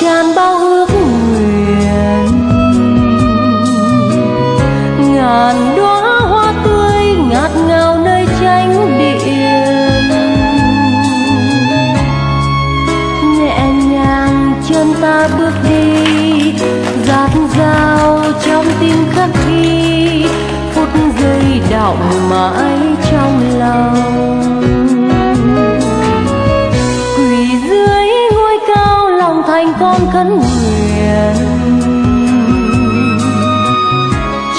tràn bao ước nguyện. Ngàn đóa hoa tươi ngạt ngào nơi tránh điện. Nhẹ nhàng chân ta bước đi, giạt dao trong tim khắc ghi phút giây đọng mãi trong lòng. Con khấn nguyện.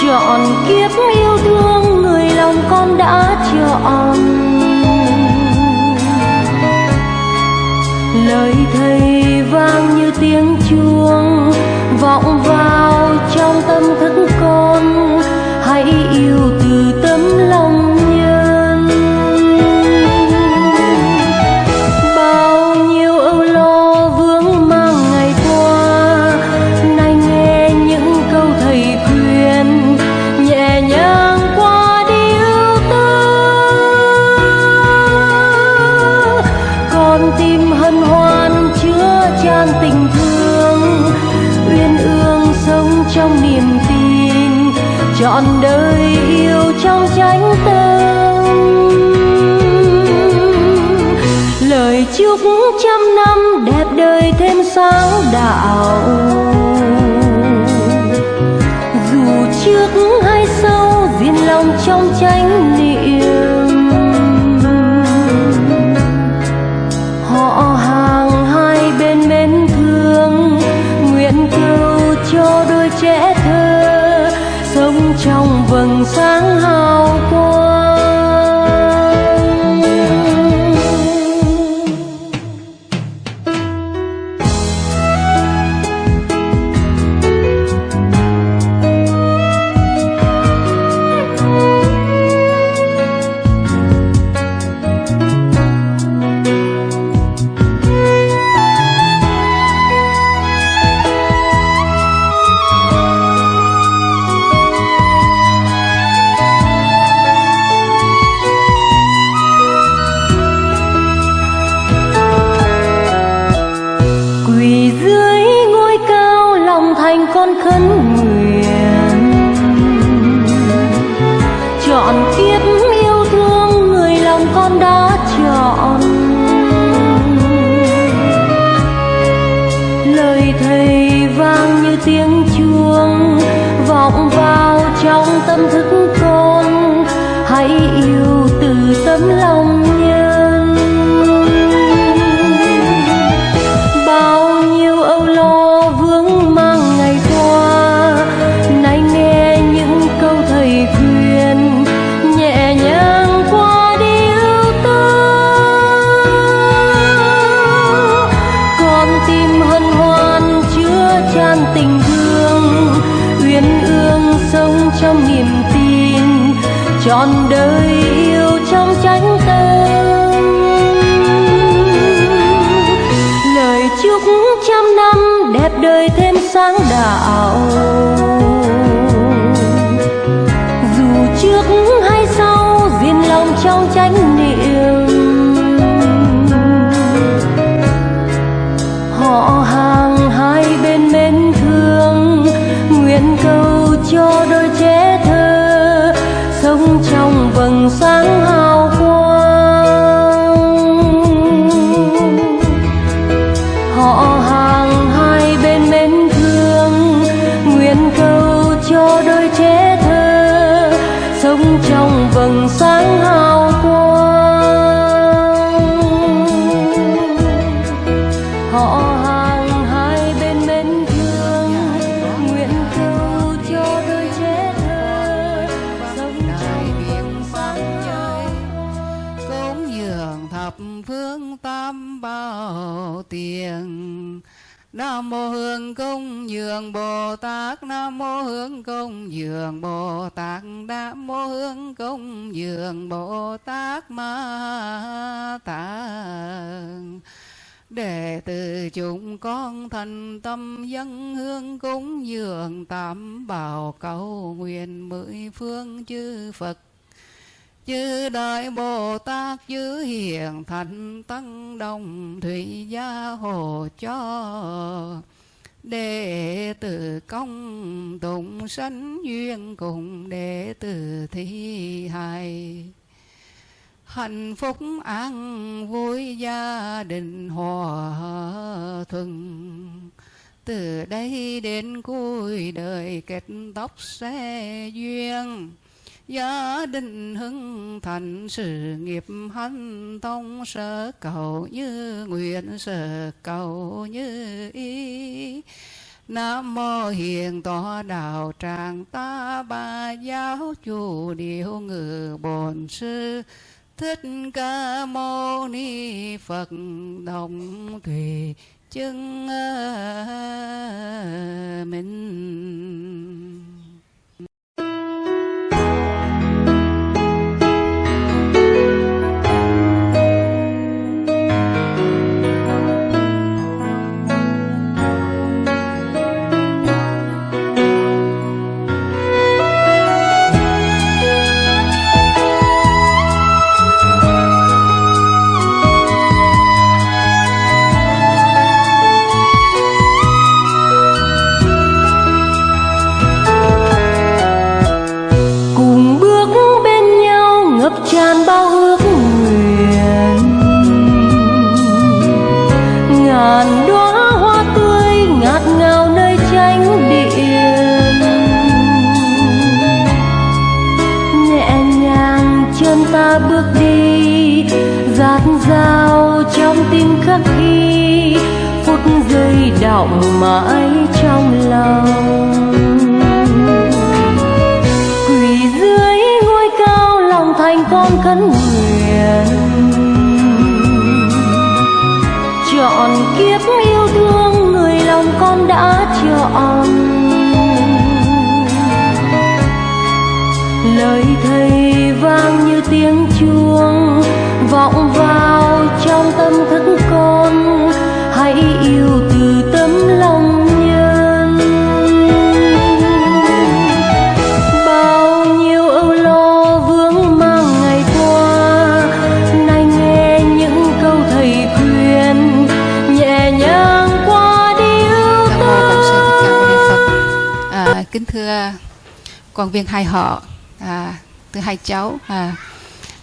Chọn kiếp yêu thương người lòng con đã chọn. Lời thầy vang như tiếng chuông, vọng vào trong tâm thức con. Hãy yêu thương lòng tiếng chuông vọng vào trong tâm thức Dường Bồ Tát Nam mô Hương Công Dường Bồ Tát Nam mô Hương Công Dường Bồ Tát Ma Tạng. Đệ tử chúng con thành tâm dân hương cúng dường tạm bảo cầu nguyện mười phương chư Phật. Chư đại bồ tát chư hiền thành tăng đồng thủy gia hộ cho đệ tử công tụng sanh duyên cùng đệ tử thi hài. Hạnh phúc an vui gia đình hòa thuận. Từ đây đến cuối đời kết tóc xe duyên gia đình hưng thành, sự nghiệp hanh thông sở cầu như nguyện sở cầu như ý. Nam mô hiền tọa đạo tràng ta ba giáo chủ điều ngự bổn sư. Thích ca mâu ni phật đồng thủy chứng vọng mãi trong lòng. Quỳ dưới ngôi cao lòng thành con khấn nguyện. Chọn kiếp yêu thương người lòng con đã chọn. Lời thầy vang như tiếng chuông vọng vào trong tâm thức quan viên hai họ à, từ hai cháu à,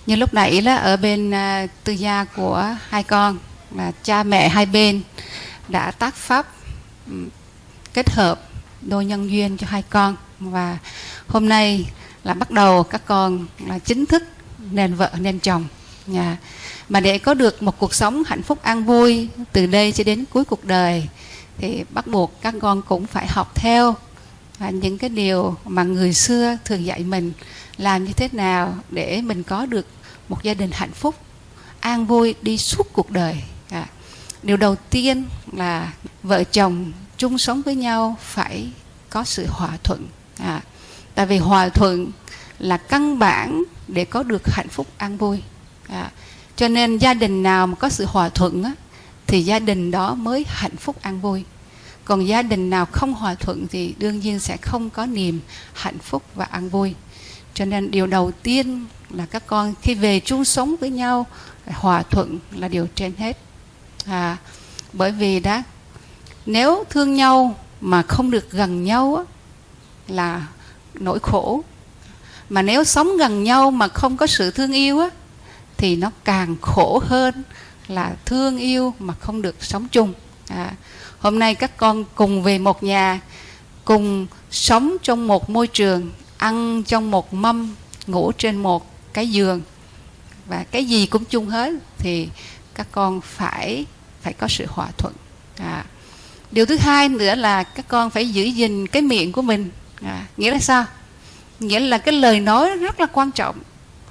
như lúc nãy là ở bên à, tư gia của hai con là cha mẹ hai bên đã tác pháp kết hợp đôi nhân duyên cho hai con. Và hôm nay là bắt đầu các con là chính thức nên vợ nên chồng nhà. Mà để có được một cuộc sống hạnh phúc an vui từ đây cho đến cuối cuộc đời thì bắt buộc các con cũng phải học theo và những cái điều mà người xưa thường dạy mình làm như thế nào để mình có được một gia đình hạnh phúc an vui đi suốt cuộc đời. À, điều đầu tiên là vợ chồng chung sống với nhau phải có sự hòa thuận. À, tại vì hòa thuận là căn bản để có được hạnh phúc an vui. À, cho nên gia đình nào mà có sự hòa thuận á, thì gia đình đó mới hạnh phúc an vui còn gia đình nào không hòa thuận thì đương nhiên sẽ không có niềm hạnh phúc và an vui. Cho nên điều đầu tiên là các con khi về chung sống với nhau hòa thuận là điều trên hết. À, bởi vì đó nếu thương nhau mà không được gần nhau là nỗi khổ. Mà nếu sống gần nhau mà không có sự thương yêu á, thì nó càng khổ hơn là thương yêu mà không được sống chung à, hôm nay các con cùng về một nhà cùng sống trong một môi trường ăn trong một mâm ngủ trên một cái giường và cái gì cũng chung hết thì các con phải phải có sự hòa thuận à. điều thứ hai nữa là các con phải giữ gìn cái miệng của mình à. nghĩa là sao nghĩa là cái lời nói rất là quan trọng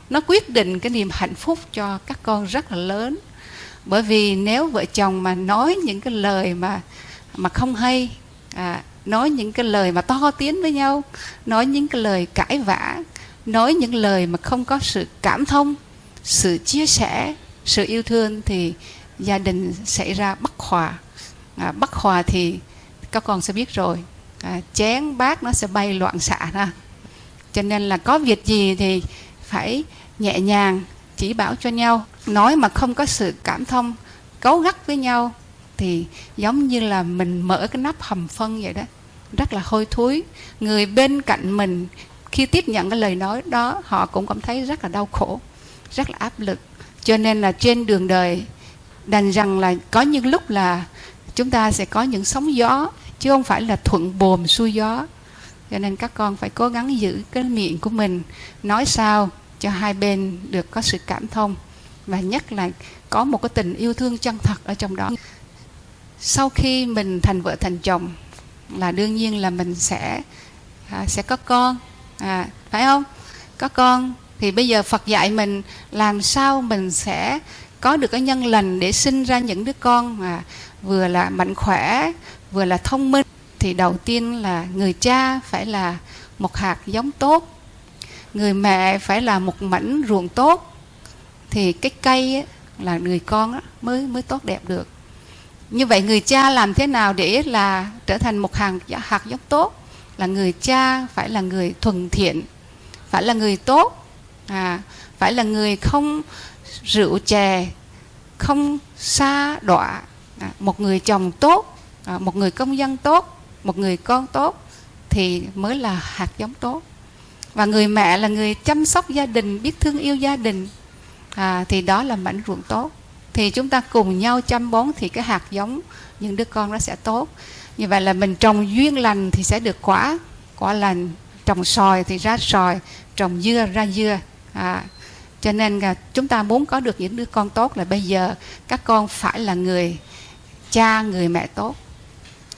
nó quyết định cái niềm hạnh phúc cho các con rất là lớn bởi vì nếu vợ chồng mà nói những cái lời mà mà không hay à, nói những cái lời mà to tiếng với nhau nói những cái lời cãi vã nói những lời mà không có sự cảm thông sự chia sẻ sự yêu thương thì gia đình xảy ra bất hòa. À, bất hòa thì các con sẽ biết rồi. À, chén bát nó sẽ bay loạn xạ ra. Cho nên là có việc gì thì phải nhẹ nhàng chỉ bảo cho nhau, nói mà không có sự cảm thông, cấu gắt với nhau, thì giống như là mình mở cái nắp hầm phân vậy đó. Rất là hôi thối. Người bên cạnh mình khi tiếp nhận cái lời nói đó, họ cũng cảm thấy rất là đau khổ, rất là áp lực. Cho nên là trên đường đời, đành rằng là có những lúc là chúng ta sẽ có những sóng gió, chứ không phải là thuận buồm xuôi gió. Cho nên các con phải cố gắng giữ cái miệng của mình. Nói sao? Cho hai bên được có sự cảm thông và nhất là có một cái tình yêu thương chân thật ở trong đó. Sau khi mình thành vợ thành chồng là đương nhiên là mình sẽ à, sẽ có con. À, phải không? Có con thì bây giờ Phật dạy mình làm sao mình sẽ có được cái nhân lành để sinh ra những đứa con mà vừa là mạnh khỏe vừa là thông minh. Thì đầu tiên là người cha phải là một hạt giống tốt người mẹ phải là một mảnh ruộng tốt thì cái cây ấy, là người con mới mới tốt đẹp được. Như vậy người cha làm thế nào để là trở thành một hàng hạt giống tốt? Là người cha phải là người thuần thiện phải là người tốt à, phải là người không rượu chè không xa đọa à, một người chồng tốt à, một người công dân tốt một người con tốt thì mới là hạt giống tốt và người mẹ là người chăm sóc gia đình biết thương yêu gia đình. À, thì đó là mảnh ruộng tốt. Thì chúng ta cùng nhau chăm bón thì cái hạt giống những đứa con nó sẽ tốt. Như vậy là mình trồng duyên lành thì sẽ được quả. Quả lành trồng sòi thì ra sòi trồng dưa ra dưa. À, cho nên là chúng ta muốn có được những đứa con tốt là bây giờ các con phải là người cha người mẹ tốt.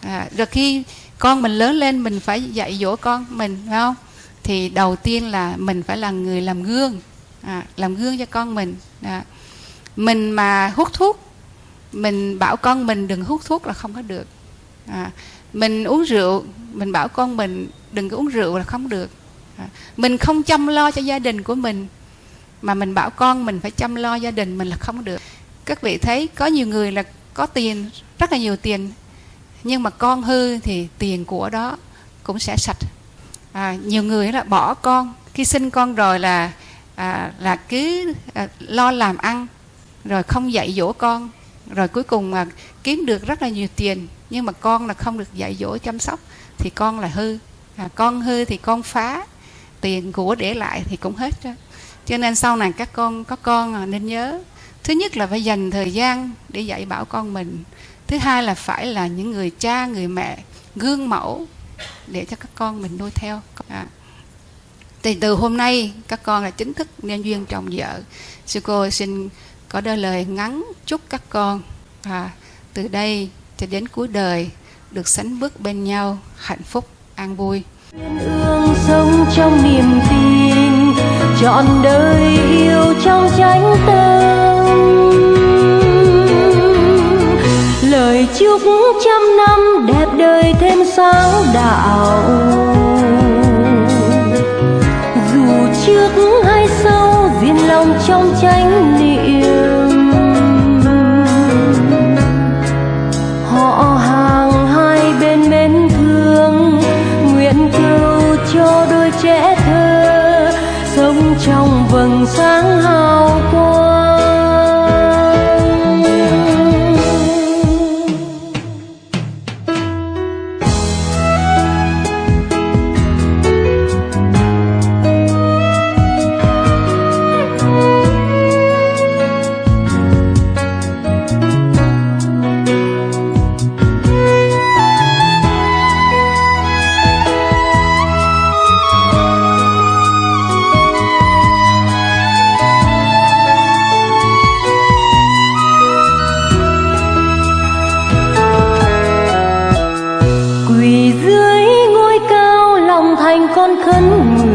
À, rồi khi con mình lớn lên mình phải dạy dỗ con mình phải không? Thì đầu tiên là mình phải là người làm gương à, làm gương cho con mình à, mình mà hút thuốc mình bảo con mình đừng hút thuốc là không có được à, mình uống rượu mình bảo con mình đừng có uống rượu là không được à, mình không chăm lo cho gia đình của mình mà mình bảo con mình phải chăm lo gia đình mình là không được. Các vị thấy có nhiều người là có tiền rất là nhiều tiền nhưng mà con hư thì tiền của đó cũng sẽ sạch à, nhiều người là bỏ con. Khi sinh con rồi là à, là cứ à, lo làm ăn rồi không dạy dỗ con. Rồi cuối cùng mà kiếm được rất là nhiều tiền nhưng mà con là không được dạy dỗ chăm sóc thì con là hư. À, con hư thì con phá tiền của để lại thì cũng hết đó. Cho nên sau này các con có con à, nên nhớ. Thứ nhất là phải dành thời gian để dạy bảo con mình. Thứ hai là phải là những người cha người mẹ gương mẫu để cho các con mình nuôi theo. À. thì từ hôm nay các con là chính thức nên duyên chồng vợ sư cô xin có đôi lời ngắn chúc các con. À, từ đây cho đến cuối đời được sánh bước bên nhau hạnh phúc an vui. Ương sống trong niềm tin trọn đời yêu sáng con khấn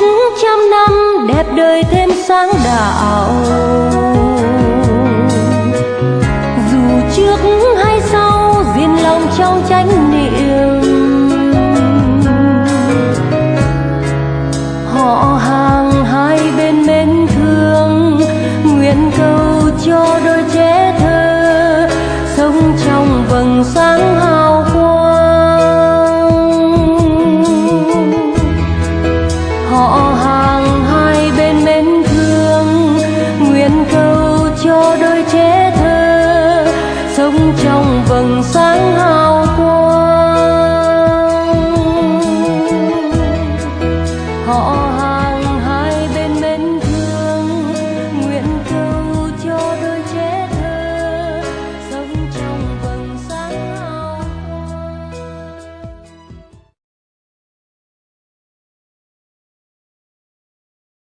chúc trăm năm, đẹp đời thêm sáng đạo. Dù trước hay sau diên lòng trong chánh niệm. Họ hàng hai bên mến thương, nguyện cầu cho đôi trẻ thơ, sống trong vầng sáng hàng hai bên mến thương, nguyện cầu cho đôi trẻ thơ sống trong vầng sáng hào